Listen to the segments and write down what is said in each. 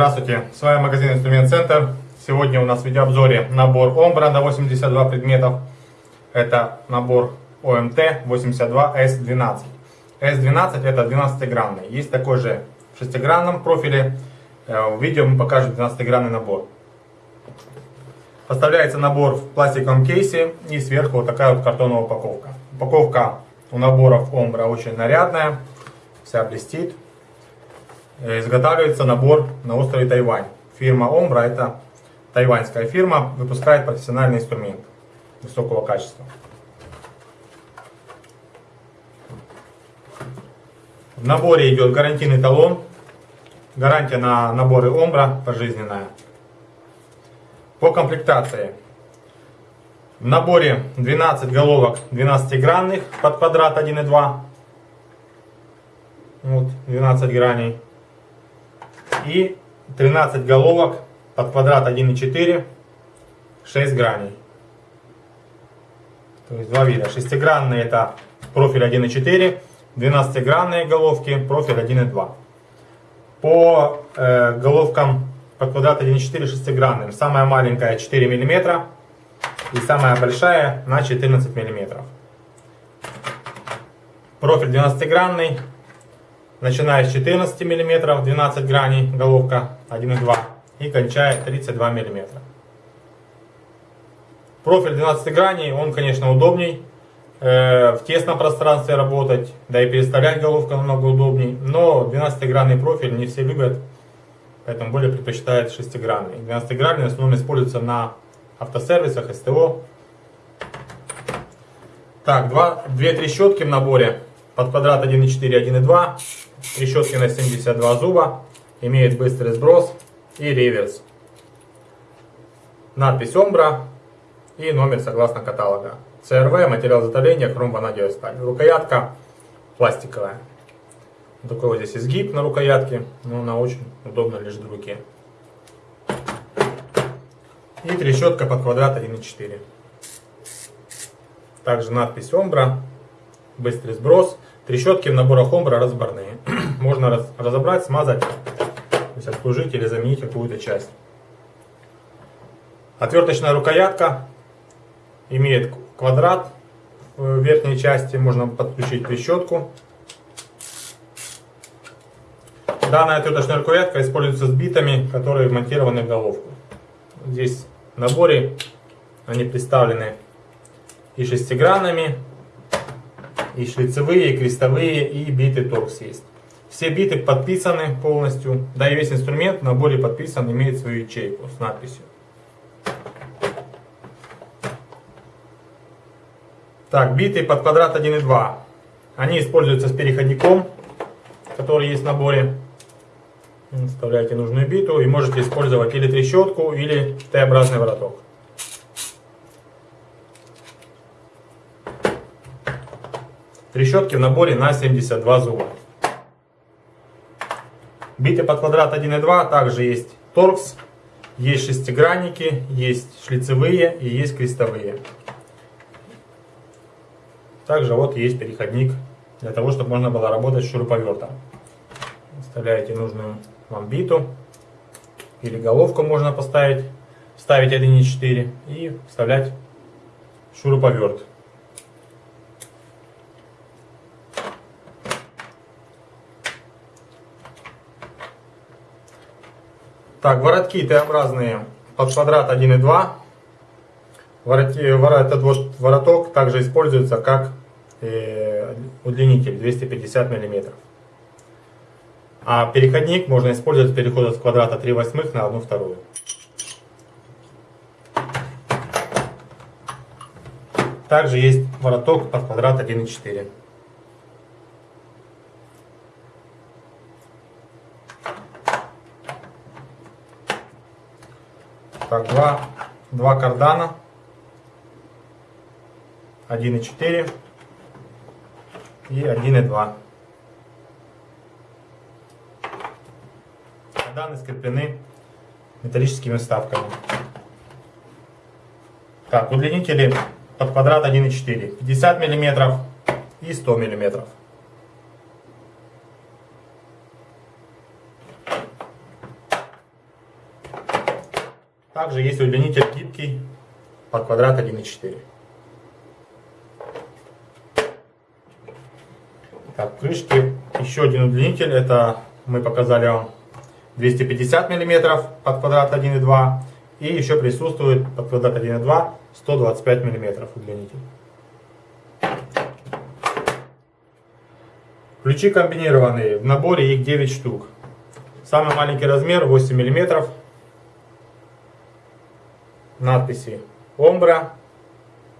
Здравствуйте, с вами магазин Инструмент Центр. Сегодня у нас в видеообзоре набор Омбра на 82 предметов. Это набор ОМТ 82S12. S12 это 12-гранный. Есть такой же в 6-гранном профиле. Э, в видео мы покажем 12-гранный набор. Поставляется набор в пластиковом кейсе и сверху вот такая вот картонная упаковка. Упаковка у наборов Омбра очень нарядная, вся блестит. Э, изготавливается набор на острове Тайвань. Фирма Омбра это тайваньская фирма, выпускает профессиональный инструмент высокого качества. В наборе идет гарантийный талон. Гарантия на наборы Омбра пожизненная. По комплектации. В наборе 12 головок 12-гранных под квадрат 1,2. Вот, 12 граней. И 13 головок под квадрат 1,4. 6 граней. То есть два вида. Шестигранные это профиль 1,4. 12-гранные головки, профиль 1,2. По э, головкам под квадрат 1,4 шестигранным. Самая маленькая 4 мм и самая большая на 14 мм. Профиль 12-гранный, начиная с 14 мм, 12 граней, головка 1,2 и кончая 32 мм. Профиль 12 граней, он, конечно, удобней, э, в тесном пространстве работать, да и переставлять головку намного удобней, но 12-гранный профиль не все любят, поэтому более предпочитают 6-гранный. 12-гранный в основном используется на автосервисах, СТО. Так, 2 трещотки в наборе под квадрат 1,4, 1,2. Трещотки на 72 зуба. Имеет быстрый сброс и реверс. Надпись Омбра и номер согласно каталога. ЦРВ, материал изготовления, хром, ванадиевая сталь. Рукоятка пластиковая. Такой вот здесь изгиб на рукоятке, но она очень удобно лежит в руке. И трещотка под квадрат 1,4. Также надпись Омбра, быстрый сброс. Трещотки в наборах Омбра разборные. Можно раз, разобрать, смазать, то есть отслужить или заменить какую-то часть. Отверточная рукоятка имеет квадрат в верхней части. Можно подключить трещотку. Данная отверточная рукоятка используется с битами, которые монтированы в головку. Здесь в наборе они представлены и шестигранными, и шлицевые, и крестовые, и биты торкс есть. Все биты подписаны полностью, да и весь инструмент в наборе подписан, имеет свою ячейку с надписью. Так, биты под квадрат 1,2. Они используются с переходником, который есть в наборе. Вставляете нужную биту и можете использовать или трещотку, или Т-образный вороток. Трещотки в наборе на 72 зуба. Биты под квадрат 1,2 также есть торкс, есть шестигранники, есть шлицевые и есть крестовые. Также вот есть переходник для того, чтобы можно было работать с шуруповертом. Вставляете нужную вам биту или головку можно поставить, ставить 1.4 и вставлять шуруповерт. Так, воротки Т-образные под квадрат 1.2. Ворот, этот вороток также используется как э, удлинитель 250 миллиметров. А переходник можно использовать переход от квадрата 3 восьмых на 1 вторую. Также есть вороток под квадрат 1,4. Так, два, два кардана. 1,4 и 1,2. Карданы скреплены металлическими вставками. Так, удлинители под квадрат 1,4. 50 мм и 100 мм. Также есть удлинитель гибкий под квадрат 1,4. Так, в крышке еще один удлинитель. Это мы показали вам 250 мм под квадрат 1,2. И еще присутствует под квадрат 1,2 125 мм удлинитель. Ключи комбинированные. В наборе их 9 штук. Самый маленький размер 8 мм. Надписи Омбра.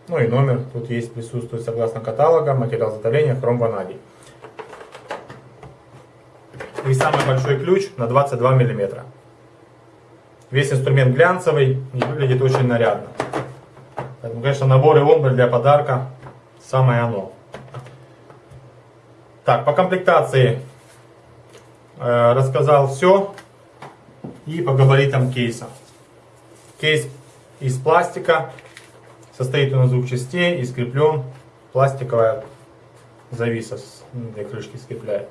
Ну и номер тут есть, присутствует согласно каталога. Материал изготовления хром ванадий. И самый большой ключ на 22 мм. Весь инструмент глянцевый и выглядит очень нарядно. Поэтому, конечно, наборы Омбры для подарка самое оно. Так, по комплектации э, рассказал все. И по габаритам кейса. Кейс из пластика. Состоит он из двух частей и скреплен пластиковая зависа для крышки скрепляет.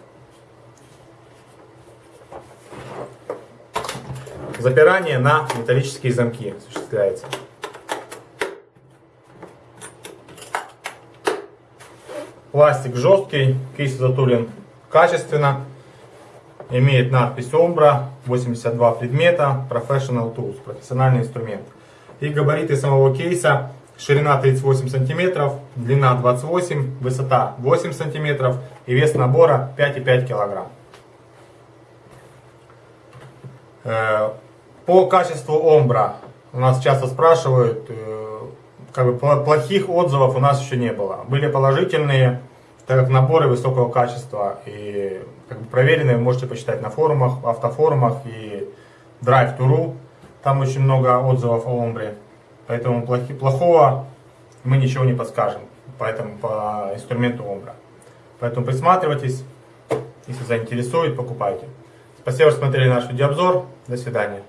Запирание на металлические замки осуществляется. Пластик жесткий, кейс затулен качественно. Имеет надпись Ombra, 82 предмета, Professional Tools, профессиональный инструмент. И габариты самого кейса. Ширина 38 сантиметров, длина 28, высота 8 сантиметров и вес набора 5,5 килограмм. Э, по качеству Ombra у нас часто спрашивают, э, как бы плохих отзывов у нас еще не было. Были положительные, так как наборы высокого качества и как бы проверенные вы можете почитать на форумах, автофорумах и Drive2.ru. Там очень много отзывов о Омбре. Поэтому плохи, плохого мы ничего не подскажем поэтому по инструменту Омбра. Поэтому присматривайтесь, если заинтересует, покупайте. Спасибо, что смотрели наш видеообзор. До свидания.